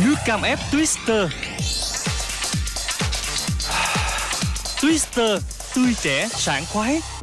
Nước cam ép Twister. Twister Tươi trẻ, sảng khoái.